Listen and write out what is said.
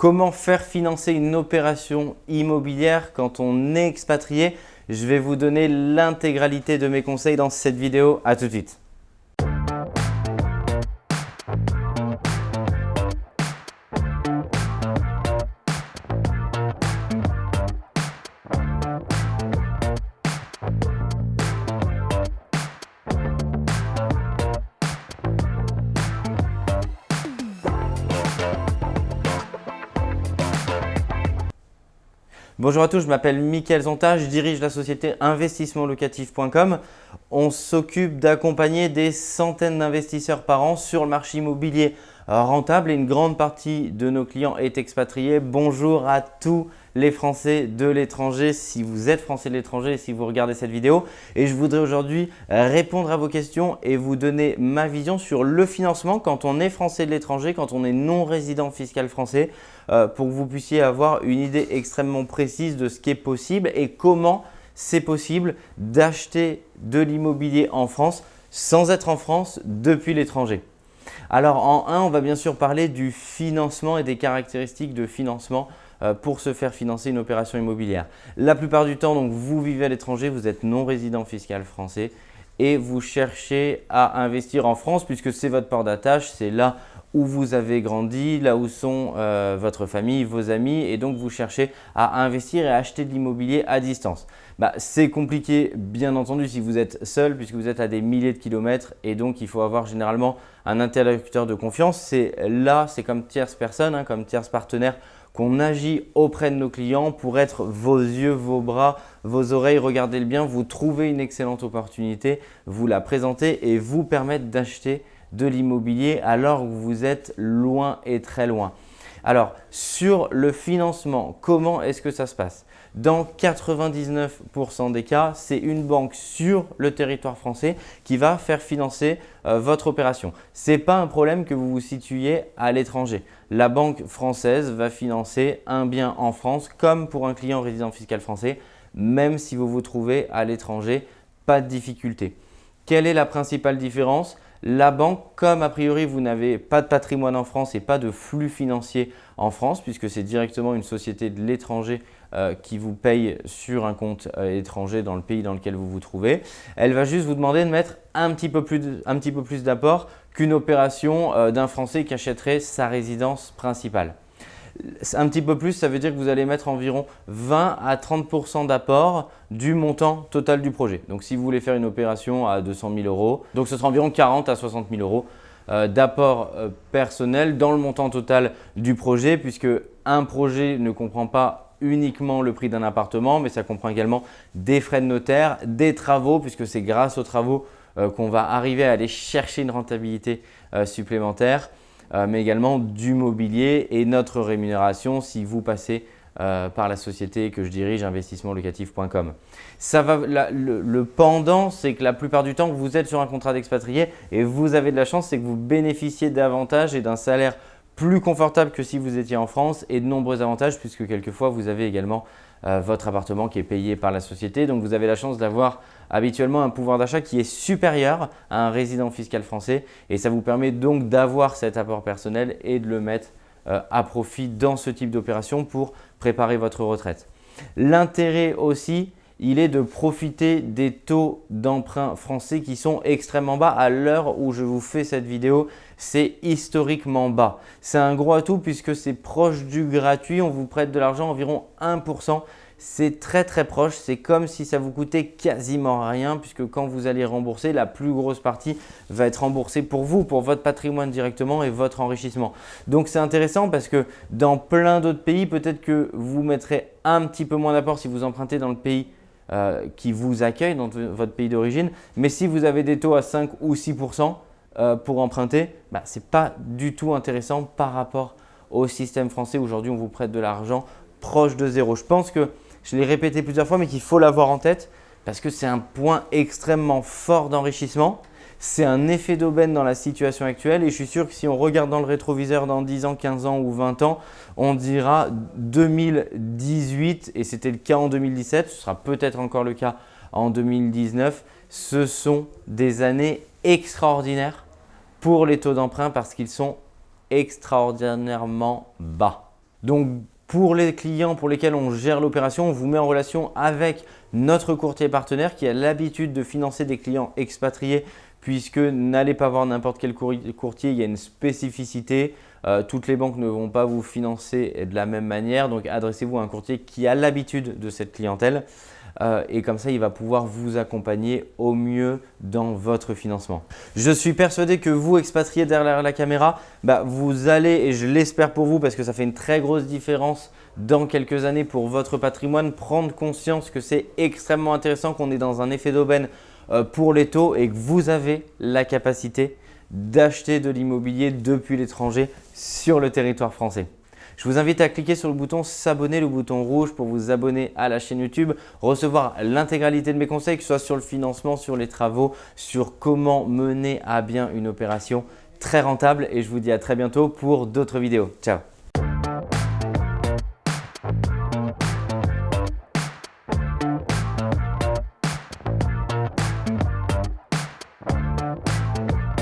Comment faire financer une opération immobilière quand on est expatrié? Je vais vous donner l'intégralité de mes conseils dans cette vidéo. À tout de suite. Bonjour à tous, je m'appelle Mickaël Zonta, je dirige la société investissementlocatif.com. On s'occupe d'accompagner des centaines d'investisseurs par an sur le marché immobilier rentable et une grande partie de nos clients est expatriée. Bonjour à tous les Français de l'étranger, si vous êtes Français de l'étranger si vous regardez cette vidéo. Et je voudrais aujourd'hui répondre à vos questions et vous donner ma vision sur le financement quand on est Français de l'étranger, quand on est non résident fiscal français. Euh, pour que vous puissiez avoir une idée extrêmement précise de ce qui est possible et comment c'est possible d'acheter de l'immobilier en France sans être en France depuis l'étranger. Alors en 1, on va bien sûr parler du financement et des caractéristiques de financement euh, pour se faire financer une opération immobilière. La plupart du temps, donc, vous vivez à l'étranger, vous êtes non résident fiscal français et vous cherchez à investir en France puisque c'est votre port d'attache, c'est là où vous avez grandi, là où sont euh, votre famille, vos amis et donc vous cherchez à investir et à acheter de l'immobilier à distance. Bah, c'est compliqué bien entendu si vous êtes seul puisque vous êtes à des milliers de kilomètres et donc il faut avoir généralement un interlocuteur de confiance. C'est là, c'est comme tierce personne, hein, comme tierce partenaire qu'on agit auprès de nos clients pour être vos yeux, vos bras, vos oreilles. Regardez-le bien, vous trouvez une excellente opportunité, vous la présentez et vous permettre d'acheter de l'immobilier alors que vous êtes loin et très loin. Alors, sur le financement, comment est-ce que ça se passe? Dans 99% des cas, c'est une banque sur le territoire français qui va faire financer euh, votre opération. Ce n'est pas un problème que vous vous situiez à l'étranger. La banque française va financer un bien en France comme pour un client résident fiscal français, même si vous vous trouvez à l'étranger, pas de difficulté. Quelle est la principale différence? La banque, comme a priori vous n'avez pas de patrimoine en France et pas de flux financier en France, puisque c'est directement une société de l'étranger euh, qui vous paye sur un compte euh, étranger dans le pays dans lequel vous vous trouvez, elle va juste vous demander de mettre un petit peu plus d'apport qu'une opération euh, d'un Français qui achèterait sa résidence principale. Un petit peu plus, ça veut dire que vous allez mettre environ 20 à 30% d'apport du montant total du projet. Donc, si vous voulez faire une opération à 200 000 euros, donc ce sera environ 40 à 60 000 euros euh, d'apport euh, personnel dans le montant total du projet puisque un projet ne comprend pas uniquement le prix d'un appartement, mais ça comprend également des frais de notaire, des travaux puisque c'est grâce aux travaux euh, qu'on va arriver à aller chercher une rentabilité supplémentaire. Euh, mais également du mobilier et notre rémunération si vous passez euh, par la société que je dirige, investissementlocatif.com. Le, le, pendant, c'est que la plupart du temps, vous êtes sur un contrat d'expatrié et vous avez de la chance, c'est que vous bénéficiez davantage et d'un salaire plus confortable que si vous étiez en France et de nombreux avantages puisque quelquefois vous avez également euh, votre appartement qui est payé par la société. Donc vous avez la chance d'avoir habituellement un pouvoir d'achat qui est supérieur à un résident fiscal français et ça vous permet donc d'avoir cet apport personnel et de le mettre euh, à profit dans ce type d'opération pour préparer votre retraite. L'intérêt aussi, il est de profiter des taux d'emprunt français qui sont extrêmement bas. À l'heure où je vous fais cette vidéo, c'est historiquement bas. C'est un gros atout puisque c'est proche du gratuit. On vous prête de l'argent environ 1%. C'est très très proche, c'est comme si ça vous coûtait quasiment rien puisque quand vous allez rembourser, la plus grosse partie va être remboursée pour vous, pour votre patrimoine directement et votre enrichissement. Donc c'est intéressant parce que dans plein d'autres pays, peut-être que vous mettrez un petit peu moins d'apport si vous empruntez dans le pays euh, qui vous accueille dans votre pays d'origine. Mais si vous avez des taux à 5 ou 6% euh, pour emprunter, bah, ce n'est pas du tout intéressant par rapport au système français. Aujourd'hui, on vous prête de l'argent proche de zéro. Je pense que je l'ai répété plusieurs fois, mais qu'il faut l'avoir en tête parce que c'est un point extrêmement fort d'enrichissement c'est un effet d'aubaine dans la situation actuelle et je suis sûr que si on regarde dans le rétroviseur dans 10 ans, 15 ans ou 20 ans, on dira 2018 et c'était le cas en 2017, ce sera peut-être encore le cas en 2019. Ce sont des années extraordinaires pour les taux d'emprunt parce qu'ils sont extraordinairement bas. Donc pour les clients pour lesquels on gère l'opération, on vous met en relation avec notre courtier partenaire qui a l'habitude de financer des clients expatriés puisque n'allez pas voir n'importe quel courtier, il y a une spécificité. Euh, toutes les banques ne vont pas vous financer de la même manière, donc adressez-vous à un courtier qui a l'habitude de cette clientèle. Euh, et comme ça, il va pouvoir vous accompagner au mieux dans votre financement. Je suis persuadé que vous, expatriés derrière la caméra, bah, vous allez, et je l'espère pour vous parce que ça fait une très grosse différence dans quelques années pour votre patrimoine, prendre conscience que c'est extrêmement intéressant qu'on est dans un effet d'aubaine pour les taux et que vous avez la capacité d'acheter de l'immobilier depuis l'étranger sur le territoire français. Je vous invite à cliquer sur le bouton s'abonner, le bouton rouge pour vous abonner à la chaîne YouTube, recevoir l'intégralité de mes conseils, que ce soit sur le financement, sur les travaux, sur comment mener à bien une opération très rentable et je vous dis à très bientôt pour d'autres vidéos. Ciao